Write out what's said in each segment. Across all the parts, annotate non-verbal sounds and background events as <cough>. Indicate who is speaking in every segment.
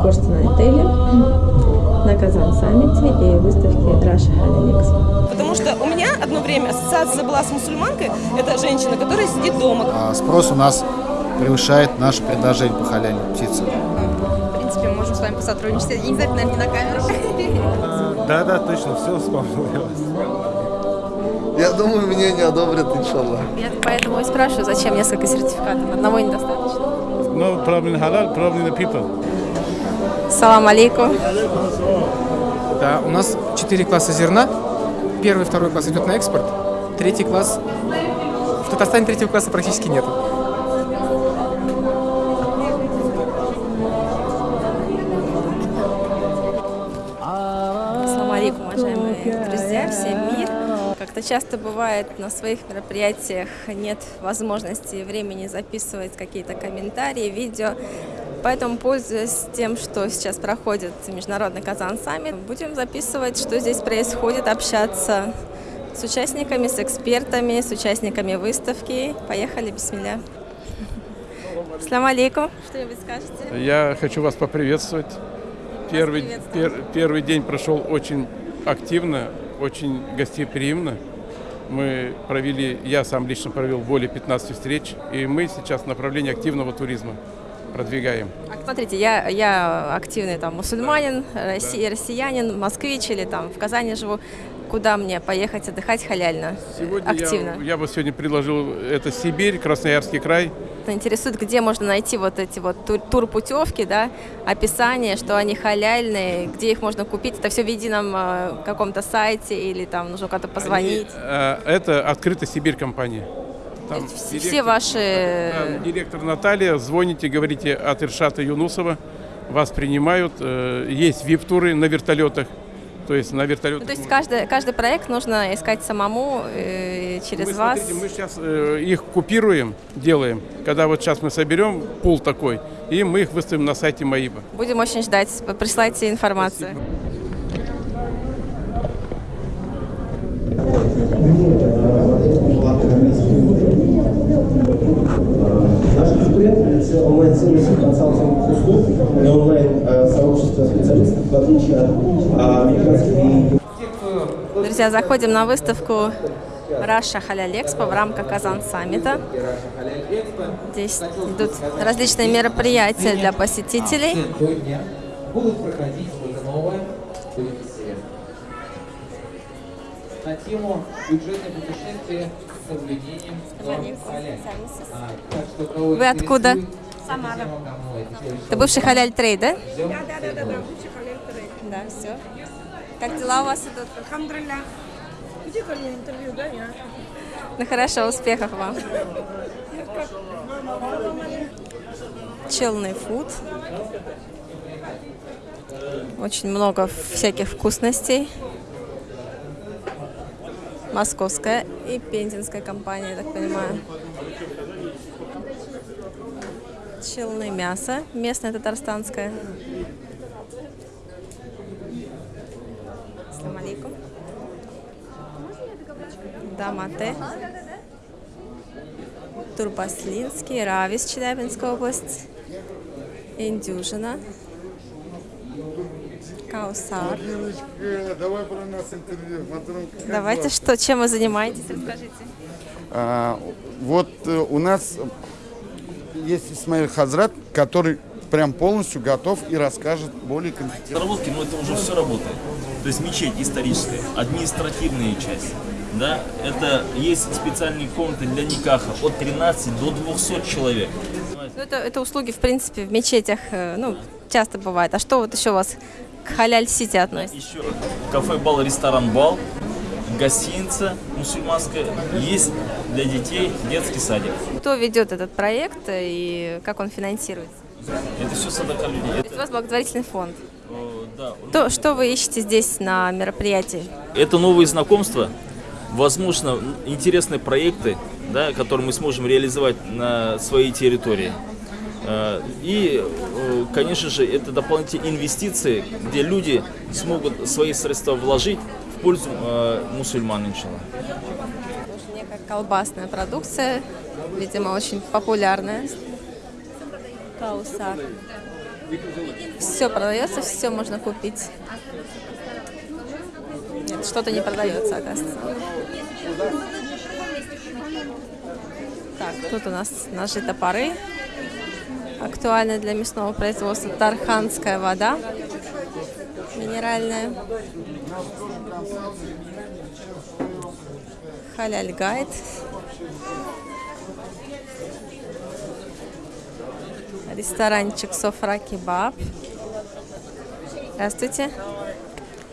Speaker 1: кошти отеле на Казан-саммите и выставке Раша Халиликс.
Speaker 2: Потому что у меня одно время ассоциация была с мусульманкой, это женщина, которая сидит дома.
Speaker 3: А спрос у нас превышает наше предложение по халяльной птице.
Speaker 4: В принципе, мы можем с вами посотрудничать. Не обязательно, наверное, не на камеру.
Speaker 5: Да, да, точно, все вспомнилось.
Speaker 6: Я думаю, мне не одобрят, иншаллах.
Speaker 4: Я поэтому и спрашиваю, зачем несколько сертификатов? Одного недостаточно.
Speaker 5: No problem halal, problem the people.
Speaker 4: Салам алейкум.
Speaker 7: Да, у нас четыре класса зерна. Первый, второй класс идет на экспорт. Третий класс... В Татарстане третьего класса практически нет.
Speaker 4: Салам алейкум, уважаемые друзья, всем мир. Как-то часто бывает на своих мероприятиях нет возможности и времени записывать какие-то комментарии, видео. Поэтому, пользуясь тем, что сейчас проходит Международный Казан саммит, будем записывать, что здесь происходит, общаться с участниками, с экспертами, с участниками выставки. Поехали, бисмилля. Салам алейкум. Что-нибудь скажете?
Speaker 5: Я хочу вас поприветствовать. Первый, пер- первый день прошел очень активно, очень гостеприимно. Мы провели, я сам лично провел более 15 встреч, и мы сейчас в направлении активного туризма продвигаем.
Speaker 4: А, Смотрите, я, я активный там мусульманин, росси- россиянин, москвич или там в Казани живу. Куда мне поехать отдыхать халяльно?
Speaker 5: Сегодня
Speaker 4: активно.
Speaker 5: Я, я бы сегодня предложил, это Сибирь, Красноярский край.
Speaker 4: Интересует, где можно найти вот эти вот тур- турпутевки, да, описание, что они халяльные, где их можно купить. Это все в едином э, каком-то сайте или там нужно куда-то позвонить.
Speaker 5: Они, э, это открытая Сибирь компания. Там
Speaker 4: Все-
Speaker 5: директор-
Speaker 4: все ваши...
Speaker 5: Да, директор Наталья, звоните, говорите от Иршата Юнусова, вас принимают. э, Есть вип-туры на вертолетах, то есть на
Speaker 4: Ну,
Speaker 5: вертолетах.
Speaker 4: то есть каждый, каждый проект нужно искать самому э, через
Speaker 5: мы,
Speaker 4: вас.
Speaker 5: смотрите, мы сейчас их купируем, делаем. Когда вот сейчас мы соберем пул такой, и мы их выставим на сайте Маиба.
Speaker 4: Будем очень ждать. Присылайте информацию.
Speaker 8: Наш предприятие – онлайн-сервис консалтинговых услуг и онлайн-сообщество специалистов, в отличие от а, американских
Speaker 4: Друзья, заходим на выставку Раша Халяль Экспо в рамках Казан Саммита. Здесь идут различные мероприятия для посетителей.
Speaker 9: будут проходить что-то новое, будет интересно. На тему бюджетное путешествие с соблюдением. А, так что, кого
Speaker 4: Вы откуда?
Speaker 9: Самара.
Speaker 4: Это бывший Halal Trade, да?
Speaker 2: Да, да, да, да, да, бывший Halal Trade.
Speaker 4: Да, все. Как дела у вас идут?
Speaker 2: الحمد لله. Где-то мне интервью, да, я?
Speaker 4: Ну хорошо, успехов вам. Челный фуд. Очень много всяких вкусностей. Московская и пензенская компания, я так понимаю. Челное мясо, местное татарстанское. Ассаламу алейкум. Дамате. Турбаслинский, Равис, Челябинская область. Индюжина. Каусар.
Speaker 6: Давай про нас интервью.
Speaker 4: Давайте, что, чем вы занимаетесь, расскажите.
Speaker 6: А, вот э, у нас есть Исмаиль Хазрат, который прям полностью готов и расскажет более компетентно.
Speaker 10: Разработки, но это уже все работает. То есть мечеть историческая, административная часть. Да, это есть специальные комнаты для никаха от 13 до 200 человек.
Speaker 4: Ну, это, это услуги, в принципе, в мечетях, э, ну, часто бывает. А что вот еще у вас к халяль-сити относится?
Speaker 10: Еще кафе бал, ресторан бал, гостиница мусульманская, есть для детей детский садик.
Speaker 4: Кто ведет этот проект и как он финансируется?
Speaker 10: Это все садака людей.
Speaker 4: То есть у вас благотворительный фонд.
Speaker 10: Э, да.
Speaker 4: То, что вы ищете здесь на мероприятии?
Speaker 10: Это новые знакомства, возможно, интересные проекты, да, которые мы сможем реализовать на своей территории. Э, И, э, конечно же, это дополнительные инвестиции, где люди смогут свои средства вложить в пользу мусульман, иншаллах.
Speaker 4: Некая колбасная продукция, видимо, очень популярная. Каусар. Все продается, все можно купить. Нет, что-то не продается, оказывается. Так, тут у нас ножи топоры. Актуальны для мясного производства. Тарханская вода. Минеральная. Халяль гайд. Ресторанчик Софра Кебаб. Здравствуйте.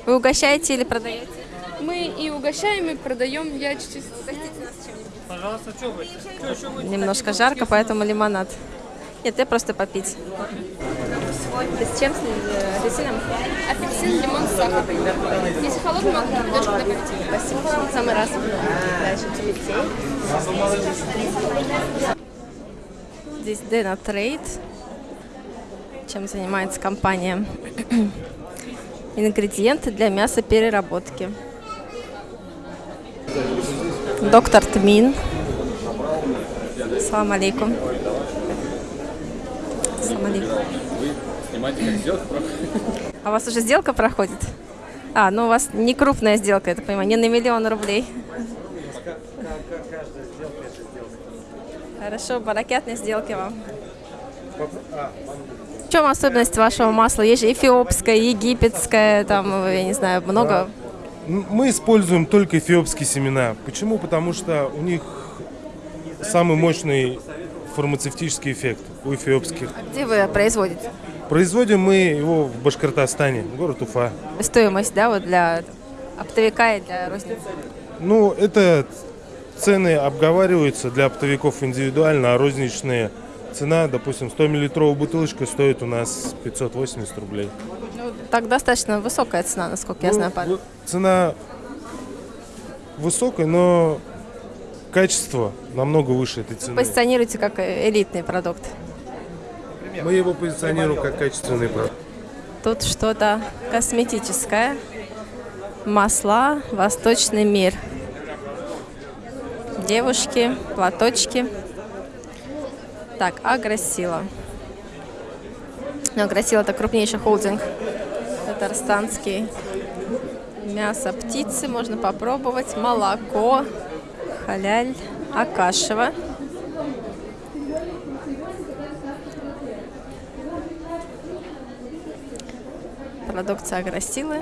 Speaker 4: Вы угощаете или продаете?
Speaker 11: Мы и угощаем, и продаем. Я чуть-чуть...
Speaker 12: Пожалуйста, что вы?
Speaker 4: Немножко жарко, поэтому лимонад. Нет, я просто попить. С чем? С э, апельсином?
Speaker 11: Апельсин, лимон, сахар. Если холодный, могу придешь когда попить.
Speaker 4: Спасибо. Самый раз. Дальше цветей. Здесь Dena Trade. Чем занимается компания? <clears throat> Ингредиенты для мясопереработки. Доктор Тмин. Салам алейкум. Алейкум.
Speaker 13: Снимайте, как сделка проходит.
Speaker 4: А у вас уже сделка проходит? А, ну у вас не крупная сделка, я так понимаю, не на миллион рублей. Хорошо, баракятной сделки вам. В чем особенность вашего масла? Есть же эфиопское, египетское, там, я не знаю, много.
Speaker 14: Мы используем только эфиопские семена. Почему? Потому что у них самый мощный фармацевтический эффект у эфиопских.
Speaker 4: Где вы производите?
Speaker 14: Производим мы его в Башкортостане, город Уфа.
Speaker 4: Стоимость, да, вот для оптовика и для розницы?
Speaker 14: Ну, это цены обговариваются для оптовиков индивидуально, а розничные цена, допустим, 100-миллилитровая бутылочка стоит у нас 580 рублей.
Speaker 4: Ну, так достаточно высокая цена, насколько я
Speaker 14: Ну,
Speaker 4: знаю. Павел.
Speaker 14: Цена высокая, но качество намного выше этой цены.
Speaker 4: Позиционируете как элитный продукт.
Speaker 14: Мы его позиционируем как качественный продукт.
Speaker 4: Тут что-то косметическое. Масла, восточный мир. Девушки, платочки. Так, Агросила. Ну, Агросила это крупнейший холдинг татарстанский. Мясо птицы можно попробовать. Молоко, халяль, Акашева. Продукция Агросилы.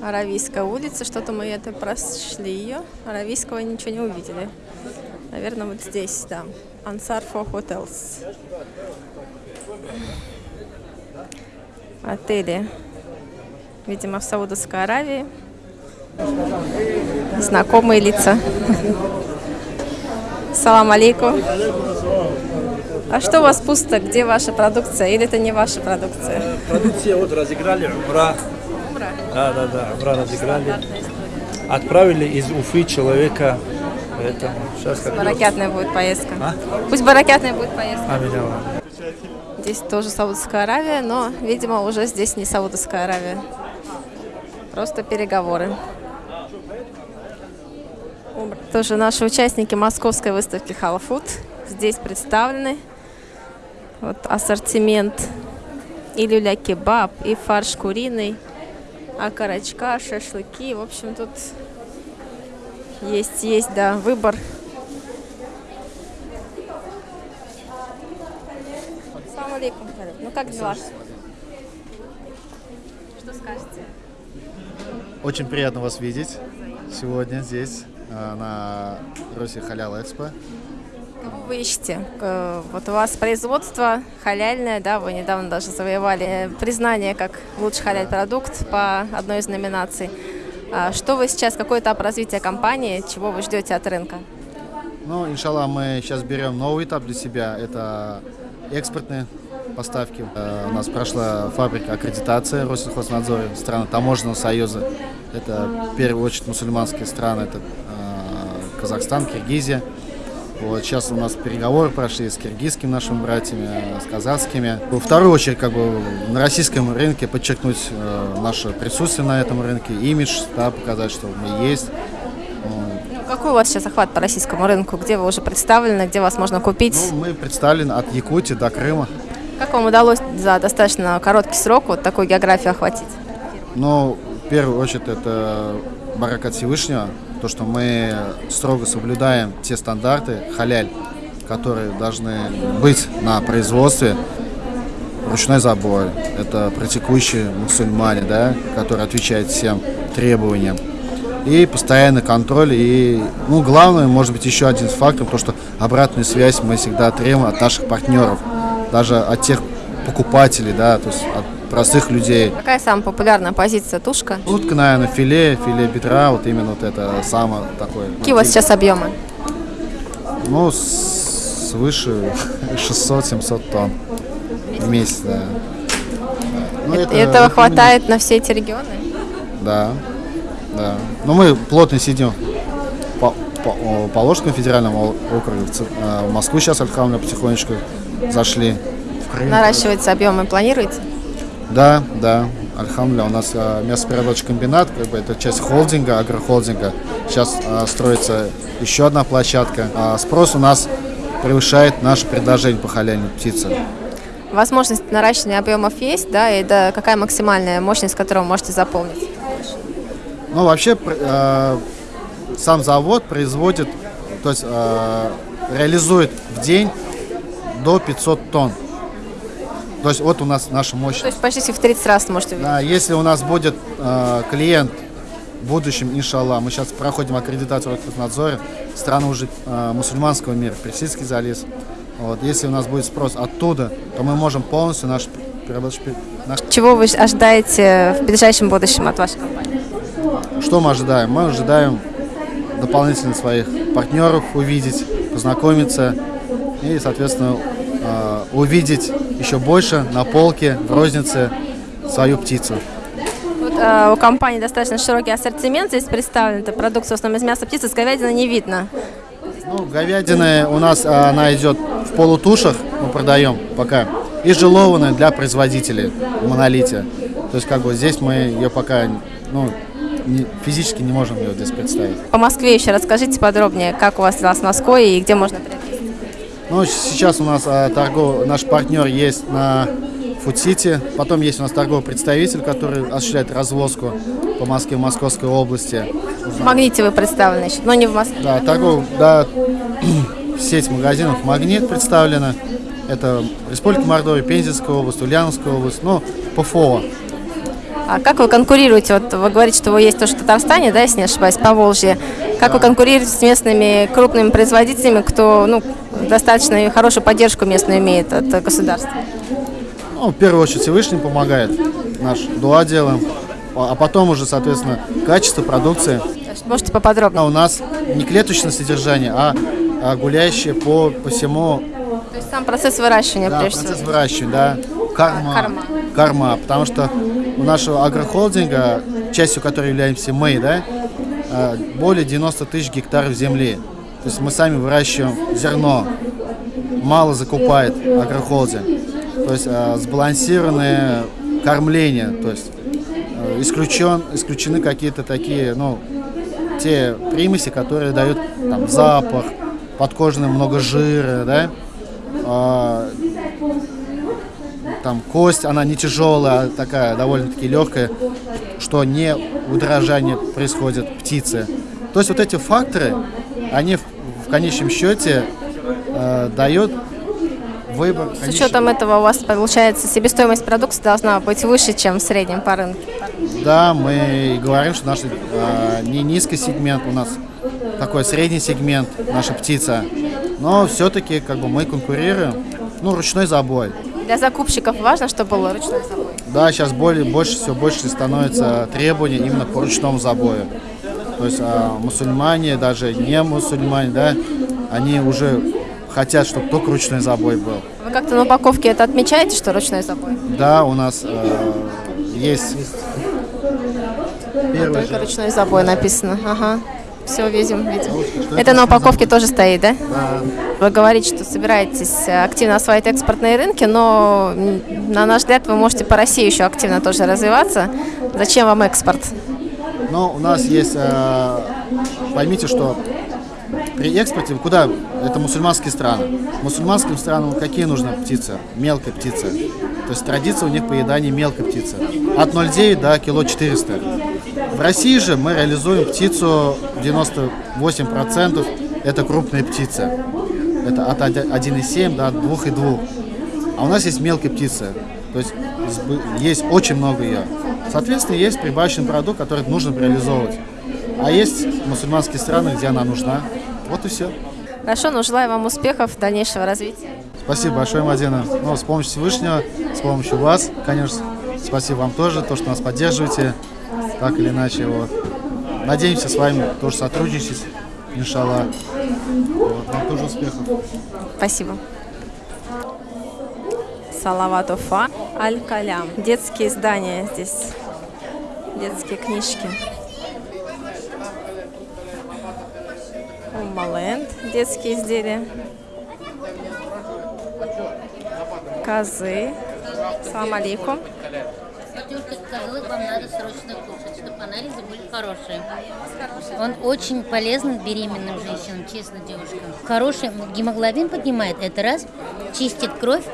Speaker 4: Аравийская улица. Что-то мы это прошли ее. Аравийского ничего не увидели. Наверное, вот здесь, да. Ansar for Hotels. Отели. Видимо, в Саудовской Аравии. Знакомые лица. <laughs> Салам алейкум. А что у вас пусто? Где ваша продукция? Или это не ваша продукция?
Speaker 15: Продукция вот разыграли, Умра. Да, да, да, Умра разыграли. Отправили из Уфы человека. Поэтому сейчас как
Speaker 4: Баракятная будет поездка.
Speaker 15: А?
Speaker 4: Пусть баракятная будет поездка.
Speaker 15: Аминь, Аллах.
Speaker 4: Здесь тоже Саудовская Аравия, но, видимо, уже здесь не Саудовская Аравия. Просто переговоры. Тоже наши участники московской выставки Халфуд здесь представлены. Вот ассортимент и люля-кебаб, и фарш куриный, окорочка, шашлыки. В общем, тут есть, есть, да, выбор. Салам алейкум. Ну как дела? Что скажете?
Speaker 3: Очень приятно вас видеть сегодня здесь, э, на Росе Халял Экспо.
Speaker 4: Кого вы ищете? Вот у вас производство халяльное, да, вы недавно даже завоевали признание как лучший халяль продукт по одной из номинаций. А Что вы сейчас, какой этап развития компании, чего вы ждете от рынка?
Speaker 3: Ну, иншаллах, мы сейчас берем новый этап для себя. Это экспортные поставки. Э, У нас прошла фабрика аккредитация Россельхознадзора, страны Таможенного союза. Это в первую очередь мусульманские страны, это э, Казахстан, Киргизия. Вот сейчас у нас переговоры прошли с киргизскими нашими братьями, с казахскими. Во вторую очередь, как бы на российском рынке подчеркнуть э, наше присутствие на этом рынке, имидж, да, показать, что мы есть.
Speaker 4: Ну, какой у вас сейчас охват по российскому рынку? Где вы уже представлены, где вас можно купить?
Speaker 3: Ну, мы представлены от Якутии до Крыма.
Speaker 4: Как вам удалось за достаточно короткий срок вот такую географию охватить?
Speaker 3: Ну, в первую очередь, это барак от Всевышнего, то, что мы строго соблюдаем те стандарты халяль, которые должны быть на производстве. Ручной забой, это практикующие мусульмане, да, которые отвечают всем требованиям. И постоянный контроль, и, ну, главное, может быть, еще один фактор, то, что обратную связь мы всегда требуем от наших партнеров, даже от тех покупателей, да, то есть от простых людей.
Speaker 4: Какая самая популярная позиция тушка?
Speaker 3: Утка, наверное, филе, филе бедра, вот именно вот это самое такое.
Speaker 4: Какие у вас сейчас объемы?
Speaker 3: Ну, свыше <laughs> 600-700 тонн в месяц, да. Ну,
Speaker 4: это, этого вот хватает именно... на все эти регионы?
Speaker 3: Да, да. Но мы плотно сидим по, по, по Ложскому федеральному округу. В Москву сейчас, альхамдулillah, потихонечку зашли.
Speaker 4: Наращивается объемы, планируете?
Speaker 3: Да, да. Альхамдулillah, у нас а, мясопереработочный комбинат, как бы это часть холдинга, агрохолдинга. Сейчас а, строится еще одна площадка. А спрос у нас превышает наше предложение по халяльной птице.
Speaker 4: Возможность наращивания объемов есть, да, и да, какая максимальная мощность, которую вы можете заполнить?
Speaker 3: Ну, вообще, э, сам завод производит, то есть э, реализует в день до 500 тонн. То есть вот у нас наша мощность.
Speaker 4: То есть почти в 30 раз можете увидеть.
Speaker 3: Да, если у нас будет э, клиент в будущем, иншаллах, мы сейчас проходим аккредитацию в надзоре, страны уже э, мусульманского мира, Персидский залез. Вот, если у нас будет спрос оттуда, то мы можем полностью наш
Speaker 4: Наш... Чего вы ожидаете в ближайшем будущем от вашей компании?
Speaker 3: Что мы ожидаем? Мы ожидаем дополнительно своих партнеров увидеть, познакомиться и, соответственно, э, увидеть еще больше на полке, в рознице свою птицу.
Speaker 4: Вот, э, у компании достаточно широкий ассортимент. Здесь представлен это продукция в основном из мяса птицы. С говядины не видно.
Speaker 3: Ну, говядина у нас она идет в полутушах, мы продаем пока. И желованная для производителей в монолите. То есть как бы здесь мы ее пока ну, не, физически не можем ее здесь представить.
Speaker 4: По Москве еще расскажите подробнее, как у вас дела с Москвой и где можно приобрести?
Speaker 3: Ну, сейчас у нас а, торгов, наш партнер есть на Фудсити. Потом есть у нас торговый представитель, который осуществляет развозку по Москве, Московской области.
Speaker 4: В Магните вы представлены еще, но не в Москве.
Speaker 3: Да, торгов, да, <clears throat> сеть магазинов Магнит представлена. Это Республика Мордовия, Пензенская область, Ульяновская область, ну, ПФО.
Speaker 4: А как вы конкурируете? Вот вы говорите, что вы есть тоже в Татарстане, да, если не ошибаюсь, по Волжье. Как вы конкурируете с местными крупными производителями, кто ну, достаточно хорошую поддержку местную имеет от государства?
Speaker 3: Ну, в первую очередь Всевышний помогает, наш дуа делаем, а потом уже, соответственно, качество продукции.
Speaker 4: Можете поподробнее?
Speaker 3: А у нас не клеточное содержание, а, а гуляющее по, по всему...
Speaker 4: То есть сам процесс выращивания,
Speaker 3: да,
Speaker 4: прежде
Speaker 3: процесс всего? выращивания, да. Карма, карма. Карма, потому что у нашего агрохолдинга, частью которой являемся мы, да, более 90 тысяч гектаров земли. То есть мы сами выращиваем зерно, мало закупает агрохолдинг. То есть э, сбалансированное кормление, то есть э, исключен, исключены какие-то такие, ну, те примеси, которые дают там запах, подкожный много жира, да, э, там кость, она не тяжелая, а такая довольно-таки легкая, что не удорожание происходит птицы. То есть вот эти факторы, они в, в конечном счете э, дают выбор.
Speaker 4: С учетом этого у вас получается себестоимость продукции должна быть выше, чем в среднем по рынку.
Speaker 3: Да, мы говорим, что наш э, не низкий сегмент, у нас такой средний сегмент, наша птица. Но все-таки как бы мы конкурируем, ну, ручной забой.
Speaker 4: Для закупщиков важно, чтобы был ручной забой?
Speaker 3: Да, сейчас более, больше, все больше становится требований именно по ручному забою. То есть а, мусульмане, даже не мусульмане, да, они уже хотят, чтобы только ручной забой был.
Speaker 4: Вы как-то на упаковке это отмечаете, что ручной забой?
Speaker 3: Да, у нас э, есть.
Speaker 4: Первый только же. ручной забой написано. Ага. Все, видим, видим. Это на упаковке тоже стоит, да? Вы говорите, что собираетесь активно осваивать экспортные рынки, но, на наш взгляд, вы можете по России еще активно тоже развиваться. Зачем вам экспорт?
Speaker 3: Ну, у нас есть, э, поймите, что при экспорте куда? Это мусульманские страны. Мусульманским странам какие нужны птицы? Мелкая птица. То есть традиция у них поедания мелкой птицы. От 0,9 до кило 400. В России же мы реализуем птицу 98% это крупные птицы. Это от 1,7 до 2,2. А у нас есть мелкие птицы. То есть есть очень много ее. Соответственно, есть прибавочный продукт, который нужно реализовывать. А есть мусульманские страны, где она нужна. Вот и все.
Speaker 4: Хорошо, ну желаю вам успехов, дальнейшего развития.
Speaker 3: Спасибо большое, Мадина. Ну, с помощью Всевышнего, с помощью вас, конечно. Спасибо вам тоже, то, что нас поддерживаете, так или иначе. Вот. Надеемся с вами тоже сотрудничать, иншаллах. Вот, вам тоже успехов.
Speaker 4: Спасибо. Салават Уфа, Аль-Калям. Детские издания здесь, детские книжки. Умаленд, детские изделия. Козы. Салам алейкум.
Speaker 16: Вам надо срочно анализы были хорошие. Он очень полезен беременным женщинам, честно, девушкам. Хороший гемоглобин поднимает, это раз, чистит кровь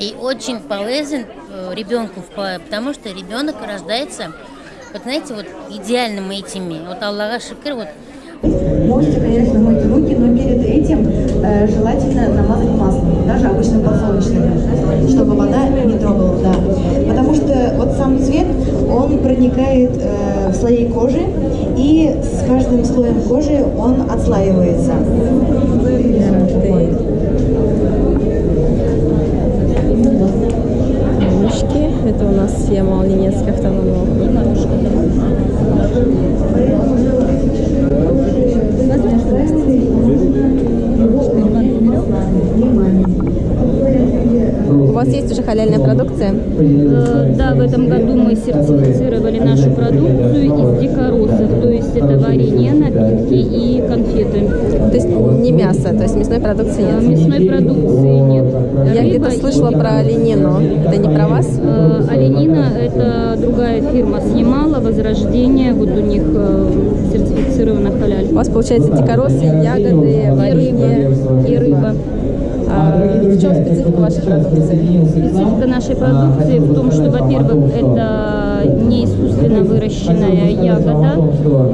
Speaker 16: и очень полезен э, ребенку, потому что ребенок рождается, вот знаете, вот идеальными этими. Вот Аллаха шикр, вот
Speaker 17: Можете, конечно, мыть руки, но перед этим э, желательно намазать маслом, даже обычным подсолнечным, чтобы вода не трогала, да. Потому что вот сам цвет, он проникает э, в слои кожи, и с каждым слоем кожи он отслаивается.
Speaker 1: Это у нас Ямал Ненецкий автономный округ. У вас есть уже халяльная продукция?
Speaker 18: Э, да, в этом году мы сертифицировали нашу продукцию из дикоросов, то есть это варенье, напитки и конфеты.
Speaker 1: То есть не мясо, то есть мясной продукции нет?
Speaker 18: Э, мясной продукции нет.
Speaker 1: Я где-то слышала про оленину. Это не про вас?
Speaker 18: Э, оленина – это другая фирма с Ямала, Возрождение, вот у них сертифицирована халяль.
Speaker 1: У вас получается дикоросы, ягоды, варенье
Speaker 18: и рыба.
Speaker 1: А в чем специфика вашей продукции?
Speaker 18: Специфика нашей продукции в том, что, во-первых, это не искусственно выращенная ягода,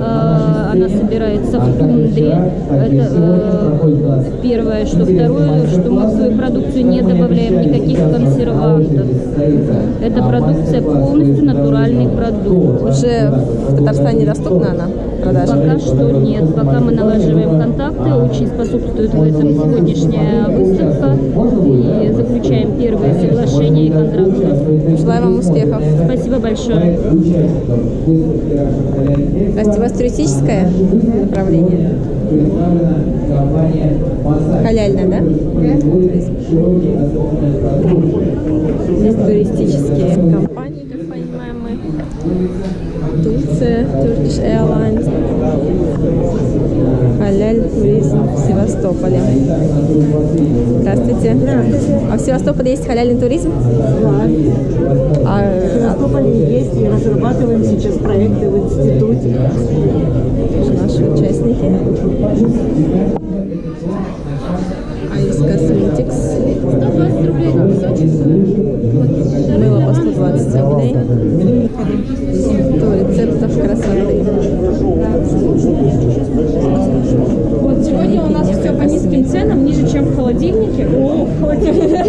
Speaker 18: а, она собирается в тундре, это э, первое, что второе, что мы в свою продукцию не добавляем никаких консервантов. Эта продукция полностью натуральный продукт.
Speaker 1: Уже в Татарстане доступна она? Продажа?
Speaker 18: Пока что нет. Пока мы налаживаем контакты, очень способствует в этом сегодняшняя выставка и заключаем первые соглашения и контракты.
Speaker 1: Желаю вам успехов.
Speaker 18: Спасибо большое.
Speaker 1: Настя, у вас туристическое направление? Халяльное, да? Здесь туристические компании, как понимаем мы. Турция, Turkish Airlines, Халяль туризм в Севастополе. Здравствуйте. Здравствуйте. А в Севастополе есть халяльный туризм?
Speaker 19: Да. А, в Севастополе есть, и разрабатываем сейчас проекты в институте.
Speaker 1: Наши участники. Айс Косметикс. 120 рублей на Мыло по 120 рублей. 100 рецептов красоты.
Speaker 20: Вот сегодня у нас все по низким ценам, ниже, чем в холодильнике. О, в холодильнике.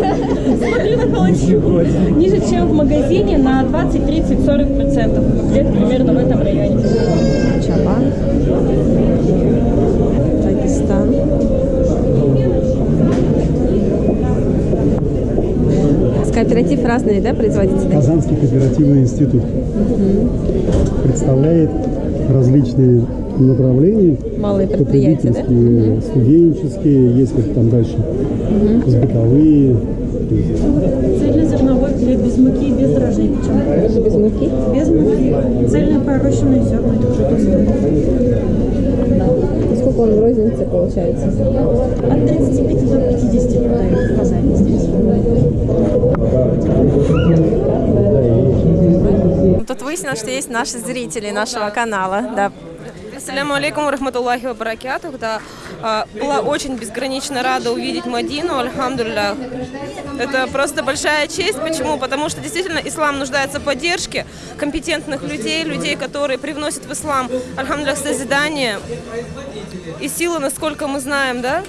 Speaker 20: Смотри на холодильник. Ниже, чем в магазине на 20, 30, 40 процентов. Где-то примерно в этом районе.
Speaker 1: Чабан. Дагестан. Кооператив разные, да, производители?
Speaker 21: Казанский кооперативный институт
Speaker 1: Угу.
Speaker 21: представляет различные направления.
Speaker 1: Малые предприятия, да?
Speaker 21: Потребительские, студенческие, есть как там дальше,
Speaker 1: Мгм.
Speaker 21: бытовые.
Speaker 20: Цельнозерновой хлеб без муки и без дрожжей.
Speaker 1: Даже без муки?
Speaker 20: Без муки. Цельные пророщенные зерна тоже доступны.
Speaker 1: Сколько он в рознице получается?
Speaker 20: От 35 до 50 продают в Казани здесь.
Speaker 4: Тут выяснилось, что есть наши зрители нашего канала. Да.
Speaker 2: Ассаляму алейкум рахматуллахи ва баракятух. Да. А, Была очень безгранично рада увидеть Мадину, альхамдулillah. Это просто большая честь. Почему? Потому что действительно ислам нуждается в поддержке компетентных людей, людей, которые привносят в ислам, альхамдулillah, созидание и силы, насколько мы знаем, да,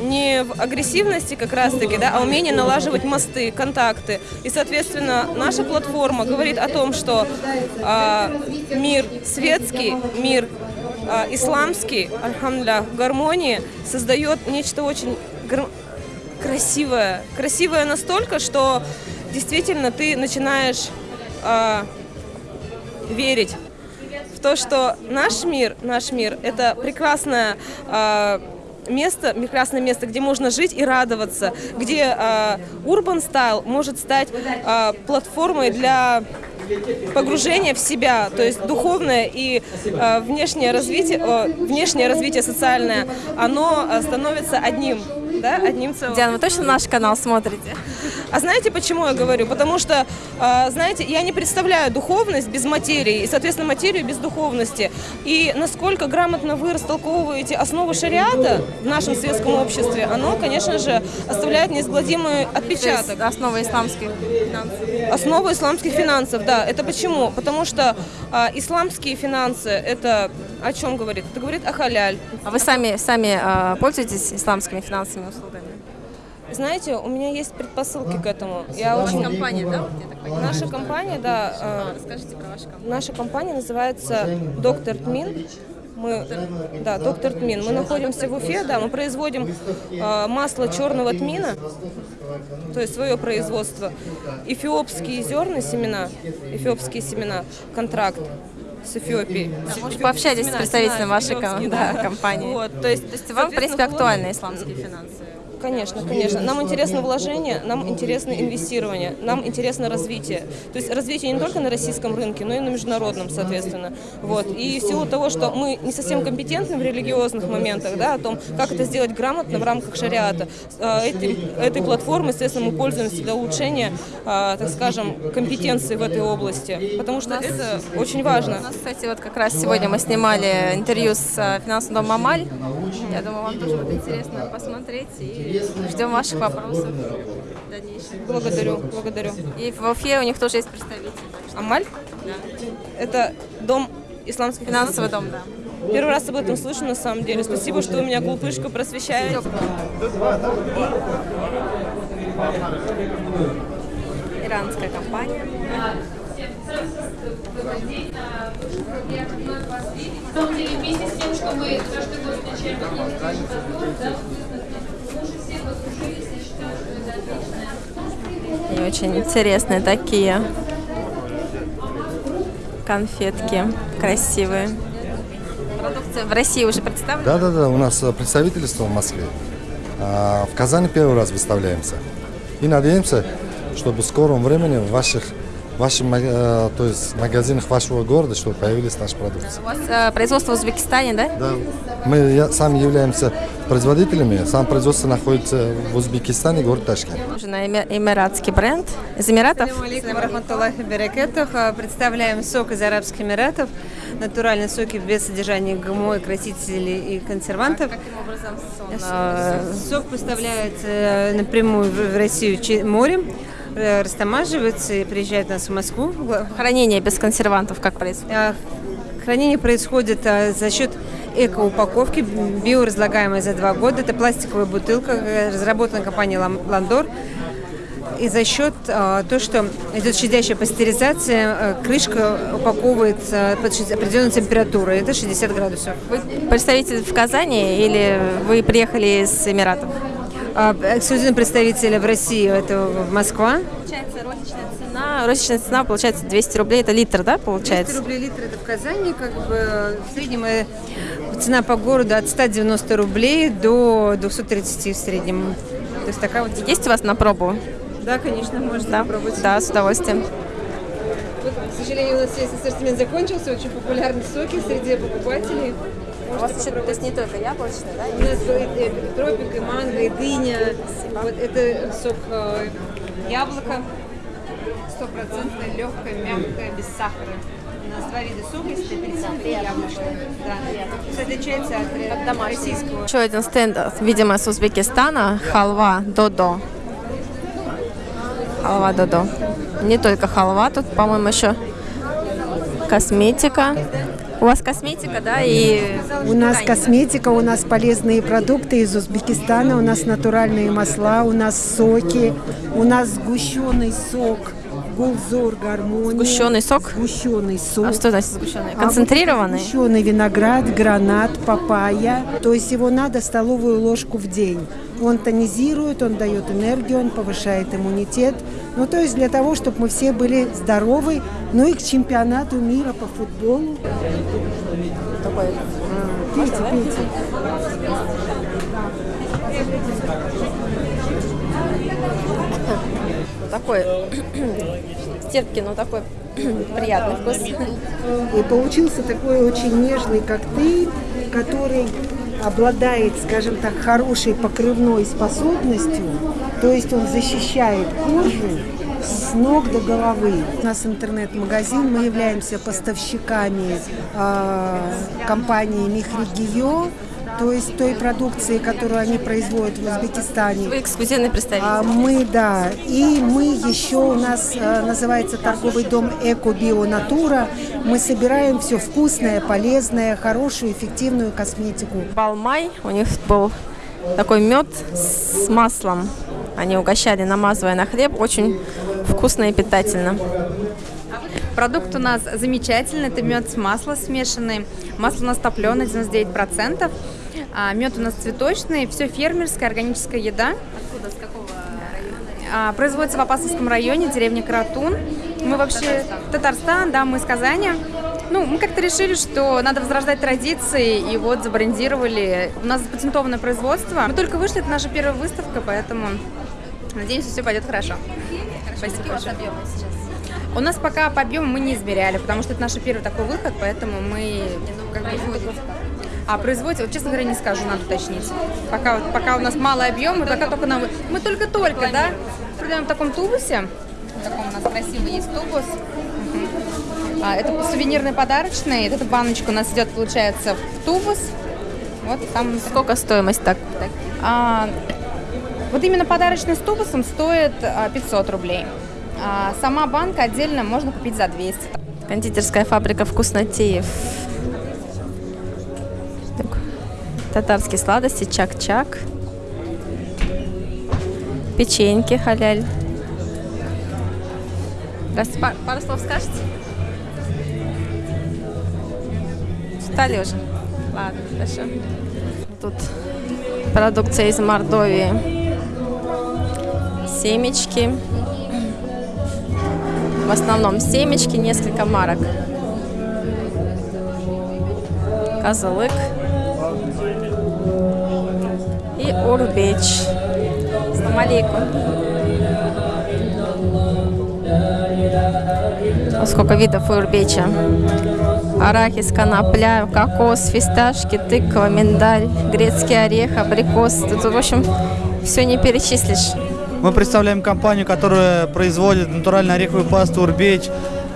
Speaker 2: не в агрессивности как раз-таки, да, а умении налаживать мосты, контакты. И, соответственно, наша платформа говорит о том, что а, мир светский, мир исламский, альхамдулillah, в гармонии создает нечто очень красивое. Красивое настолько, что действительно ты начинаешь а, верить в то, что наш мир, наш мир, это прекрасное а, место, прекрасное место, где можно жить и радоваться, где а, Urban Style может стать а, платформой для погружения в себя, то есть духовное и э, внешнее развитие, э, внешнее развитие социальное, оно э, становится одним, да, одним целым.
Speaker 4: Диана, вы точно наш канал смотрите?
Speaker 2: А знаете, почему я говорю? Потому что, э, знаете, я не представляю духовность без материи, и, соответственно, материю без духовности. И насколько грамотно вы растолковываете основы шариата в нашем светском обществе, оно, конечно же, оставляет неизгладимый отпечаток.
Speaker 4: Основа исламских финансов.
Speaker 2: Основа исламских финансов, да. Это почему? Потому что а, исламские финансы, это о чем говорит? Это говорит о халяль.
Speaker 4: А вы сами, сами а, пользуетесь исламскими финансовыми услугами?
Speaker 2: Знаете, у меня есть предпосылки к этому. Я
Speaker 4: У вас
Speaker 2: очень...
Speaker 4: компания, да, я понимаю?
Speaker 2: Наша компания, да.
Speaker 4: А, расскажите про вашу компанию.
Speaker 2: Наша компания называется Доктор Тмин. Мы, да, доктор Тмин. Мы находимся в Уфе, да, мы производим э, масло черного тмина, то есть свое производство, эфиопские зерна, семена, эфиопские семена, контракт с Эфиопией.
Speaker 4: Да, может, пообщайтесь с представителем вашей ком- да, компании.
Speaker 2: Вот, то есть,
Speaker 4: То есть вам, в принципе, актуальны исламские финансы?
Speaker 2: Конечно, конечно. Нам интересно вложение, нам интересно инвестирование, нам интересно развитие. То есть развитие не только на российском рынке, но и на международном, соответственно. Вот. И в силу того, что мы не совсем компетентны в религиозных моментах, да, о том, как это сделать грамотно в рамках шариата, э, этой, этой платформой, естественно, мы пользуемся для улучшения, э, так скажем, компетенции в этой области. Потому что это очень важно.
Speaker 4: У нас, кстати, вот как раз сегодня мы снимали интервью с э, финансовым домом Амаль. Я думаю, вам тоже будет интересно посмотреть. И ждем ваших вопросов в дальнейшем.
Speaker 2: Благодарю, благодарю.
Speaker 4: И в Уфе у них тоже есть представитель.
Speaker 2: Амаль?
Speaker 4: Да.
Speaker 2: Это дом исламских
Speaker 4: Финансовый дом, да.
Speaker 2: Первый раз об этом слышу, на самом деле. Спасибо, что вы меня глупышку просвещаете.
Speaker 4: Иранская компания.
Speaker 11: На самом деле, вместе с тем, что мы каждый год встречаем какие-то подбор, да, мы уже все подружились и считаю, что это отличная
Speaker 4: И очень интересные такие конфетки, красивые. Продукция в России уже представлена?
Speaker 22: Да, да, да, у нас э, представительство в Москве. А, в Казани первый раз выставляемся. И надеемся, чтобы в скором времени в ваших, ваших ма- э, то есть магазинах вашего города, чтобы появились наши продукты.
Speaker 4: У вас э, производство в Узбекистане, да?
Speaker 22: Да. Мы я- сами являемся производителями. Сам производство находится в Узбекистане, город Ташкент.
Speaker 4: Эмиратский бренд. Из Эмиратов?
Speaker 23: А, Представляем сок из Арабских Эмиратов. Натуральные соки без содержания ГМО, красителей и консервантов.
Speaker 4: А,
Speaker 23: Сок поставляется э, напрямую в Россию морем, э, растамаживается и приезжает у нас в Москву.
Speaker 4: Хранение без консервантов как происходит?
Speaker 23: Хранение происходит а, за счет эко-упаковки, биоразлагаемая за два года. Это пластиковая бутылка, э, разработана компанией «Лам- «Ландор». И за счет а, то, что идет щадящая пастеризация, а, крышка упаковывается под определенной температурой. Это 60 градусов.
Speaker 4: Вы представитель в Казани или вы приехали из Эмиратов?
Speaker 23: А, Эксклюзивный представитель в России это Москва.
Speaker 4: Получается, розничная цена, розничная цена получается 200 рублей, это литр, да,
Speaker 23: 200
Speaker 4: получается?
Speaker 23: рублей литр это в Казани, как бы в среднем э, цена по городу от 190 рублей до 230 в среднем. То есть такая вот.
Speaker 4: Есть у вас на пробу?
Speaker 23: Да, конечно, можно
Speaker 4: Да,
Speaker 23: попробовать.
Speaker 4: да, с удовольствием.
Speaker 23: Вот, к сожалению, у нас весь ассортимент закончился, очень популярны соки среди покупателей.
Speaker 4: У вас еще, то есть не только яблочный, да?
Speaker 23: У нас и, и тропик, и манго, и дыня. Вот это сок э, яблоко. стопроцентное, легкое, мягкое, без сахара. У нас два вида сока, есть апельсиновый и яблочный. Да. Что отличается от, от российского.
Speaker 4: Еще один стенд, видимо, с Узбекистана. Халва Додо. Халва Додо. Не только халва, тут, по-моему, еще косметика. У вас косметика, да? И
Speaker 24: У нас косметика, у нас полезные продукты из Узбекистана, у нас натуральные масла, у нас соки, у нас сгущенный сок, гулзор, гармония.
Speaker 4: Сгущенный сок?
Speaker 24: Сгущенный сок.
Speaker 4: А что значит сгущенный?
Speaker 24: А вот
Speaker 4: Концентрированный?
Speaker 24: Сгущенный виноград, гранат, папайя. То есть его надо столовую ложку в день. Он тонизирует, он дает энергию, он повышает иммунитет. Ну, то есть для того, чтобы мы все были здоровы, ну и к чемпионату мира по футболу.
Speaker 4: Такой.
Speaker 24: Пейте, пейте.
Speaker 4: Такой <clears throat> терпкий, но такой <clears throat> приятный вкус.
Speaker 24: И получился такой очень нежный коктейль, который обладает, скажем так, хорошей покрывной способностью, то есть он защищает кожу с ног до головы. У нас интернет-магазин, мы являемся поставщиками э, компании Михригио, то есть той продукции, которую они производят в Узбекистане.
Speaker 4: Вы эксклюзивный представитель.
Speaker 24: А мы, да. И мы еще, у нас э, называется торговый дом Эко Био Натура. Мы собираем все вкусное, полезное, хорошую, эффективную косметику.
Speaker 4: Балмай, у них был такой мед с маслом. Они угощали, намазывая на хлеб. Очень вкусно и питательно.
Speaker 25: Продукт у нас замечательный, это мед с маслом смешанный. Масло у нас топленое, 99%. А, мед у нас цветочный, все фермерская, органическая еда.
Speaker 4: Откуда, с какого
Speaker 25: А, производится в Апасовском районе, деревня Каратун. Мы вообще... Татарстан, да, мы из Казани. Ну, мы как-то решили, что надо возрождать традиции, и вот забрендировали. У нас запатентованное производство. Мы только вышли, это наша первая выставка, поэтому надеемся, все пойдет хорошо. Спасибо большое. У нас пока по объему мы не измеряли, потому что это наш первый такой выход, поэтому мы как бы... А производите, вот честно говоря, не скажу, надо уточнить. Пока, вот- пока у нас малый объем, пока только нам... Мы только-только, да, продаем в таком тубусе. В таком у нас красивый есть тубус. А, это сувенирный подарочный. Эта баночка у нас идет, получается, в тубус. Вот там...
Speaker 4: Сколько стоимость так?
Speaker 25: А, вот именно подарочный с тубусом стоит а, 500 рублей. А сама банка отдельно можно купить за 200.
Speaker 4: Кондитерская фабрика вкуснотеев. Татарские сладости, чак-чак. Печеньки халяль. Раз, пар- пару слов скажете? Встали уже? Ладно, хорошо. Тут продукция из Мордовии. Семечки. В основном семечки, несколько марок. Козылык. Урбеч. Салам сколько видов урбеча. Арахис, конопля, кокос, фисташки, тыква, миндаль, грецкий орех, абрикос. Тут, в общем, все не перечислишь.
Speaker 26: Мы представляем компанию, которая производит натуральную ореховую пасту «Урбеч».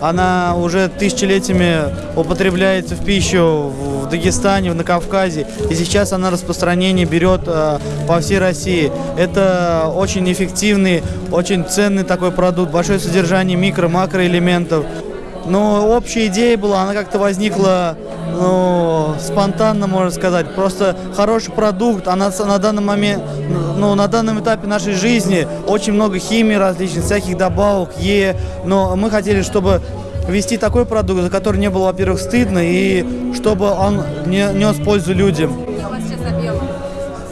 Speaker 26: Она уже тысячелетиями употребляется в пищу в Дагестане, на Кавказе. И сейчас она распространение берет э, по всей России. Это очень эффективный, очень ценный такой продукт. Большое содержание микро-макроэлементов. Но общая идея была, она как-то возникла ну, спонтанно, можно сказать. Просто хороший продукт, а на, на данный момент, ну, на данном этапе нашей жизни очень много химии различных, всяких добавок, Е. Но мы хотели, чтобы ввести такой продукт, за который не было, во-первых, стыдно, и чтобы он не нес пользу людям.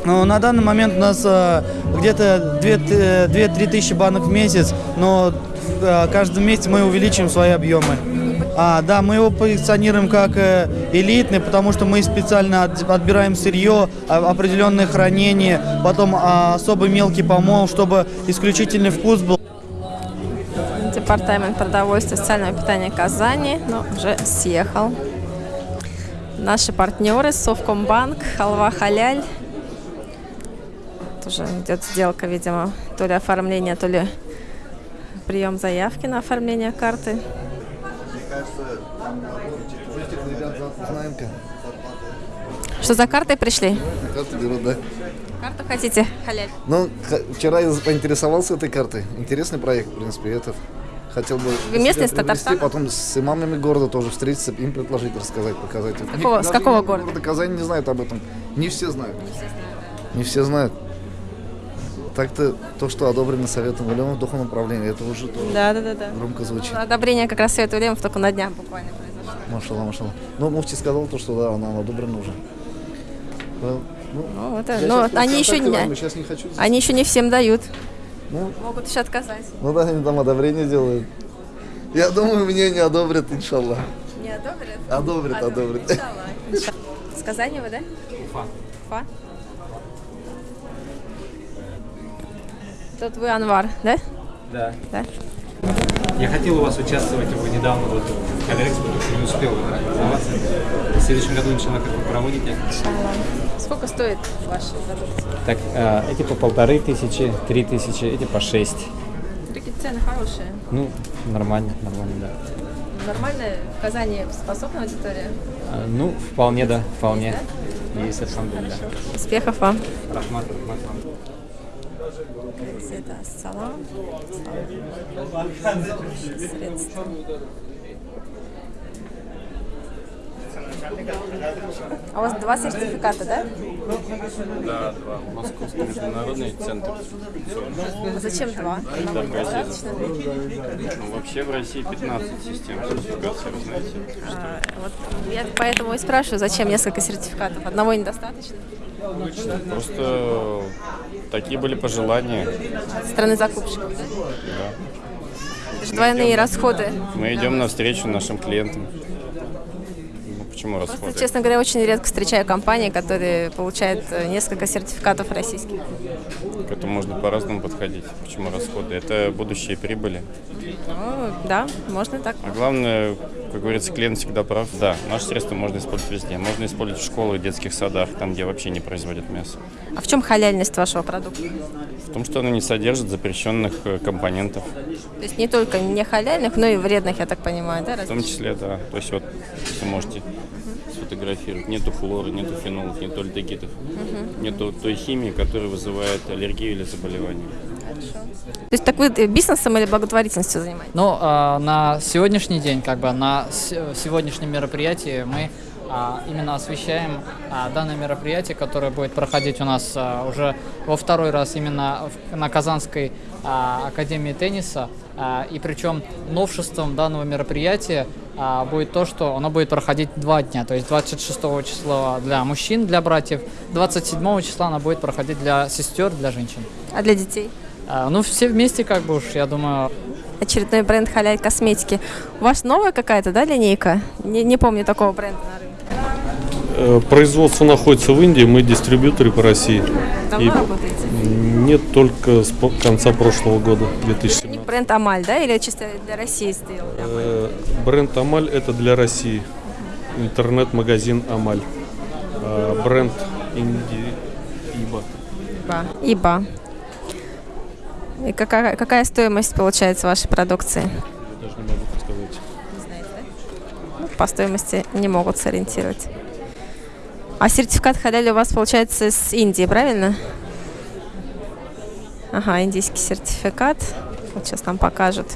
Speaker 26: Ну, на данный момент у нас э, где-то 2-3 тысячи банок в месяц, но э, каждый месяц мы увеличиваем свои объемы. А, да, мы его позиционируем как э, элитный, потому что мы специально от- отбираем сырье, а- определенное хранение, потом а, особый мелкий помол, чтобы исключительный вкус был.
Speaker 4: Департамент продовольствия и социального питания Казани, но уже съехал. Наши партнеры Совкомбанк, Халва Халяль. Тоже идет сделка, видимо, то ли оформление, то ли прием заявки на оформление карты. Что за картой пришли?
Speaker 22: Карту берут, да.
Speaker 4: Карту хотите, халяль?
Speaker 22: Ну, вчера я поинтересовался этой картой. Интересный проект, в принципе, это хотел бы
Speaker 4: Вы местный из Татарстана?
Speaker 22: потом с имамами города тоже встретиться, им предложить, рассказать, показать.
Speaker 4: Какого-
Speaker 22: не-
Speaker 4: с какого
Speaker 22: имамы
Speaker 4: города?
Speaker 22: Казани не знают об этом. Не все знают. Не все знают. Так-то то, что одобрено Советом Улемов Духовного управления, это уже тоже
Speaker 4: Да, да, да, да.
Speaker 22: громко звучит.
Speaker 4: Одобрение как раз Совета Улемов только на днях буквально произошло.
Speaker 22: Машалла, машалла. Ну, Муфти сказал то, что да, она одобрена уже. Ну,
Speaker 4: Ну, это, но
Speaker 22: щас
Speaker 4: они еще не,
Speaker 22: возьму, щас не хочу.
Speaker 4: они еще не всем дают.
Speaker 22: Ну,
Speaker 4: Могут еще отказать.
Speaker 22: ну да, они там одобрение делают. Я думаю, мне не одобрят, иншаллах.
Speaker 4: Не одобрят?
Speaker 22: Одобрят, одобрят. <laughs>
Speaker 4: С Казани вы, да?
Speaker 27: Уфа.
Speaker 4: Уфа. Тут вы Анвар, да?
Speaker 27: Да.
Speaker 4: Да.
Speaker 27: Я хотел у вас участвовать, вы недавно вот в Калерекспо, не успел организоваться. В следующем году, иншалла, как вы проводите?
Speaker 4: Сколько стоит ваши продукты?
Speaker 27: Так, э, эти по полторы тысячи, три тысячи, эти по шесть.
Speaker 4: Такие цены хорошие.
Speaker 27: Ну, нормально, нормально, да.
Speaker 4: Нормально в Казани способна аудитория?
Speaker 27: А, ну, вполне, да, вполне. Есть, алхамдулилля.
Speaker 4: Успехов вам.
Speaker 27: Рахмат, рахмат вам.
Speaker 4: Это салам. Средства. А у вас два сертификата, да?
Speaker 13: Да, два. Московский международный центр.
Speaker 4: А зачем два? Одного недостаточно?
Speaker 13: Ну, вообще в России 15 систем сертификации, вы знаете.
Speaker 4: А, вот я поэтому и спрашиваю, зачем несколько сертификатов? Одного недостаточно?
Speaker 13: Просто такие были пожелания.
Speaker 4: От страны закупщиков, да?
Speaker 13: Да.
Speaker 4: Это же двойные расходы.
Speaker 13: Мы идем навстречу нашим клиентам. Почему
Speaker 4: Просто,
Speaker 13: расходы?
Speaker 4: честно говоря, очень редко встречаю компании, которые получают э, несколько сертификатов российских.
Speaker 13: К этому можно по-разному подходить. Почему расходы? Это будущие прибыли.
Speaker 4: Ну, да, можно так.
Speaker 13: А главное, как говорится, клиент всегда прав. Да, наши средства можно использовать везде. Можно использовать в школах, детских садах, там, где вообще не производят мясо.
Speaker 4: А в чем халяльность вашего продукта?
Speaker 13: В том, что оно не содержит запрещенных э, компонентов.
Speaker 4: То есть не только не халяльных, но и вредных, я так понимаю, да?
Speaker 13: В том числе, да. То есть вот вы можете сфотографировать. Нету флоры, нету фенолов, нету альдегидов.
Speaker 4: Мгм.
Speaker 13: Нету той химии, которая вызывает аллергию или заболевание.
Speaker 4: То есть так вы э, бизнесом или благотворительностью занимаетесь?
Speaker 28: Ну, а, на сегодняшний день, как бы на сегодняшнем мероприятии мы а, именно освещаем а, данное мероприятие, которое будет проходить у нас а, уже во второй раз именно в- на Казанской а, академии тенниса. А, и причем новшеством данного мероприятия а, будет то, что оно будет проходить два дня, то есть 26 числа для мужчин, для братьев, 27 числа оно будет проходить для сестер, для женщин.
Speaker 4: А для детей?
Speaker 28: А, ну, все вместе, как бы уж, я думаю,
Speaker 4: Очередной бренд халяль косметики. У вас новая какая-то, да, линейка? Не, не помню такого бренда на рынке.
Speaker 29: Э, Производство находится в Индии, мы дистрибьюторы по России.
Speaker 4: Давно работаете?
Speaker 29: Нет, только с конца прошлого года,
Speaker 4: Не
Speaker 29: 2017.
Speaker 4: бренд Амаль, да, или чисто для России сделали?
Speaker 29: Э, Бренд Амаль это для России. Интернет-магазин Амаль. А Бренд Инди Иба.
Speaker 4: Иба. Иба. И какая, какая стоимость получается вашей продукции?
Speaker 29: Даже не могу подсказать.
Speaker 4: Ну, по стоимости не могут сориентировать. А сертификат халяль у вас получается с Индии, правильно? Ага, индийский сертификат. Вот сейчас нам покажут.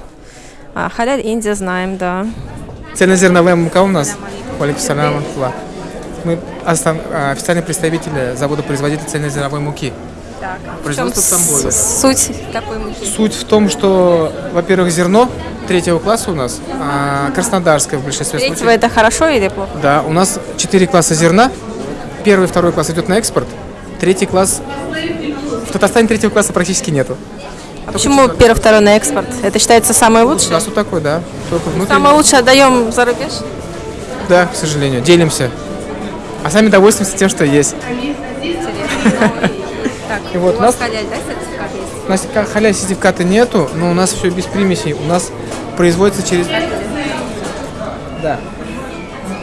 Speaker 4: А, халяль Индия знаем, да.
Speaker 30: Цельнозерновая мука у нас. Мы а, официальные представители завода-производителя цельнозерновой муки.
Speaker 4: Так.
Speaker 30: Производство Тамбове.
Speaker 4: Суть такой муки.
Speaker 30: Суть в том, что, во-первых, зерно третьего класса у нас, а, краснодарское в большинстве
Speaker 4: Третьего
Speaker 30: случаев.
Speaker 4: это хорошо или плохо?
Speaker 30: Да, у нас четыре класса зерна. Первый, второй класс идет на экспорт. Третий класс... В Татарстане третьего класса практически нету.
Speaker 4: А почему первый, второй на экспорт? Это считается самое
Speaker 30: У
Speaker 4: лучшее?
Speaker 30: нас вот такой, да. Только внутренний.
Speaker 4: Самое лучшее отдаем за рубеж?
Speaker 30: Да, к сожалению. Делимся. А сами довольствуемся тем, что есть.
Speaker 4: Так,
Speaker 30: И вот
Speaker 4: у
Speaker 30: нас-
Speaker 4: халяль, да, сертификат есть?
Speaker 30: У нас халяль сертификата нету, но у нас все без примесей. У нас производится через... Да.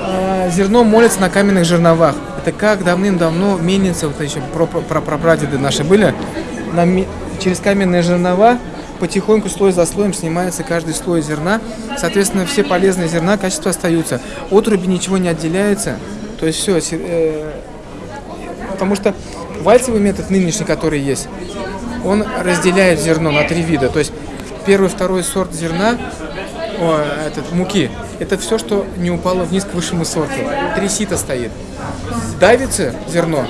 Speaker 30: А, Зерно молится на каменных жерновах. Это как давным-давно мельницы, вот еще про, про, про прадеды наши были, на через каменные жернова потихоньку слой за слоем снимается каждый слой зерна. Соответственно, все полезные зерна, качества остаются. Отруби ничего не отделяется. То есть все. потому что вальцевый метод нынешний, который есть, он разделяет зерно на три вида. То есть первый, второй сорт зерна, о, этот, муки, это все, что не упало вниз к высшему сорту. Три сита стоит. Давится зерно,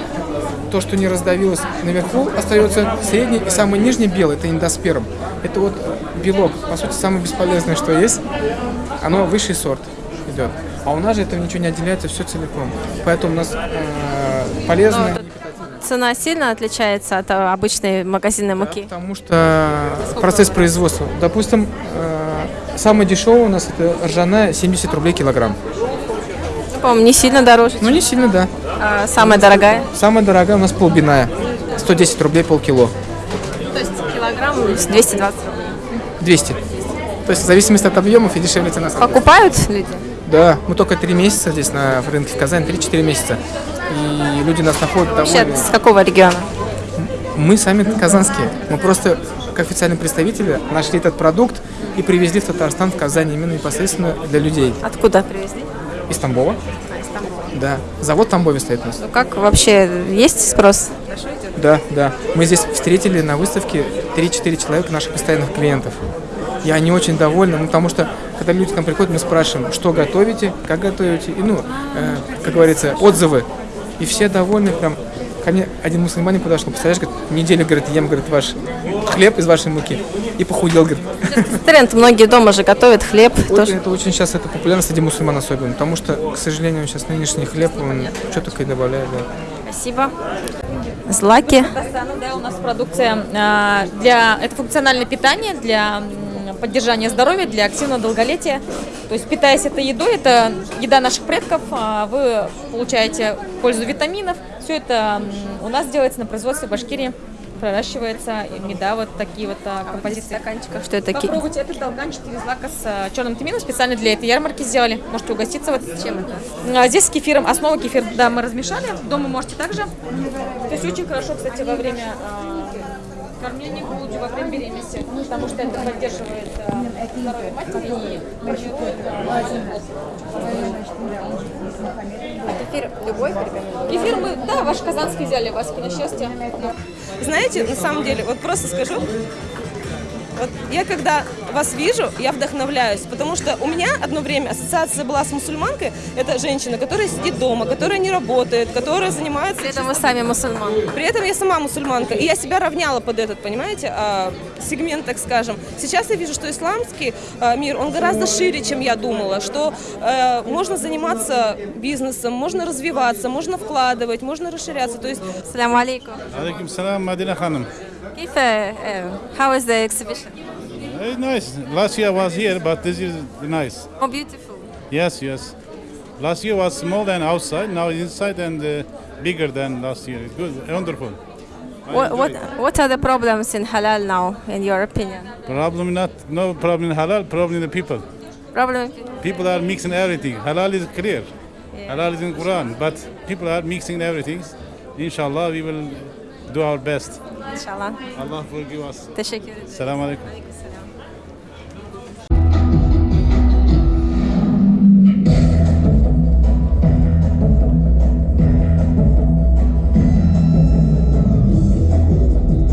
Speaker 30: то, что не раздавилось наверху, остается средний и самый нижний белый, это индосперм. Это вот белок, по сути, самое бесполезное, что есть. Оно высший сорт идет. А у нас же этого ничего не отделяется, все целиком. Поэтому у нас э, полезно.
Speaker 4: Цена сильно отличается от э, обычной магазинной муки?
Speaker 30: Потому что процесс производства. Допустим, э, самый дешевый у нас это ржаная 70 рублей килограмм.
Speaker 4: По-моему, не сильно дороже.
Speaker 30: Ну, не сильно, да.
Speaker 4: А самая дорогая?
Speaker 30: Самая дорогая у нас полбиная. 110 рублей полкило.
Speaker 4: То есть килограмм 220 рублей?
Speaker 30: 200. То есть в зависимости от объемов и дешевле цена.
Speaker 4: Покупают люди?
Speaker 30: Да, мы только три месяца здесь на рынке в Казани, 3-4 месяца. И люди нас находят
Speaker 4: Вообще,
Speaker 30: довольны.
Speaker 4: с какого региона?
Speaker 30: Мы сами казанские. Мы просто, как официальные представители, нашли этот продукт и привезли в Татарстан, в Казань, именно непосредственно для людей.
Speaker 4: Откуда привезли?
Speaker 30: Из Тамбова.
Speaker 4: А, из Тамбова.
Speaker 30: Да. Завод в Тамбове стоит у нас.
Speaker 4: Ну как вообще, есть спрос?
Speaker 30: Да, да. Мы здесь встретили на выставке 3-4 человека наших постоянных клиентов. И они очень довольны, ну, потому что, когда люди к нам приходят, мы спрашиваем, что готовите, как готовите, и, ну, э, как говорится, отзывы. И все довольны, прям, ко мне один мусульманин подошел, представляешь, говорит, неделю, говорит, ем, говорит, ваш хлеб из вашей муки. И похудел, говорит.
Speaker 4: Тренд, многие дома же готовят хлеб.
Speaker 30: Очень,
Speaker 4: тоже.
Speaker 30: Это очень сейчас это популярно среди мусульман особенно, потому что, к сожалению, сейчас нынешний хлеб, он что только и добавляет, да.
Speaker 4: Спасибо. Злаки.
Speaker 31: Да, у нас продукция а, для это функциональное питание для поддержания здоровья, для активного долголетия. То есть питаясь этой едой, это еда наших предков, а, вы получаете пользу витаминов. Все это у нас делается на производстве в Башкирии, проращивается меда вот такие вот а, композиции.
Speaker 4: стаканчиках что это такие?
Speaker 31: Попробуйте этот долганчатый из злака с а, черным тмином специально для этой ярмарки сделали. Можете угоститься вот чем это. А, Здесь с кефиром, основа кефир, да, мы размешали. Дома можете также. То есть очень хорошо, кстати, во время а, кормления грудью, во время беременности, потому что это поддерживает а, здоровье матери и формирует а,
Speaker 4: Кефир любой
Speaker 31: Кефир мы, да, ваш казанский взяли, Васькино счастье.
Speaker 2: Знаете, на самом деле, вот просто скажу, вот я когда вас вижу, я вдохновляюсь, потому что у меня одно время ассоциация была с мусульманкой. Это женщина, которая сидит дома, которая не работает, которая занимается... При
Speaker 4: этом чисто... вы сами мусульман.
Speaker 2: При этом я сама мусульманка. И я себя равняла под этот, понимаете, а, сегмент, так скажем. Сейчас я вижу, что исламский а, мир, он гораздо шире, чем я думала, что а, можно заниматься бизнесом, можно развиваться, можно вкладывать, можно расширяться. То есть...
Speaker 4: Салям алейкум.
Speaker 32: Алейкум салам, Мадина Ханым.
Speaker 4: Кифа, э, э, how is the exhibition?
Speaker 32: Very nice. Last year I was here, but this is nice.
Speaker 4: Oh, beautiful.
Speaker 32: Yes, yes. Last year was small than outside, now inside and uh, bigger than last year. It's good, wonderful. I
Speaker 4: What, what, what are the problems in halal now, in your opinion?
Speaker 32: Problem not, no problem in halal, problem in the people.
Speaker 4: Problem
Speaker 32: People are mixing everything. Halal is clear. Halal is in Quran, but people are mixing everything. Inshallah, we will do our best.
Speaker 4: Inshallah.
Speaker 32: Allah forgive us.
Speaker 4: Teşekkür ederim.
Speaker 32: Selamun Aleyküm.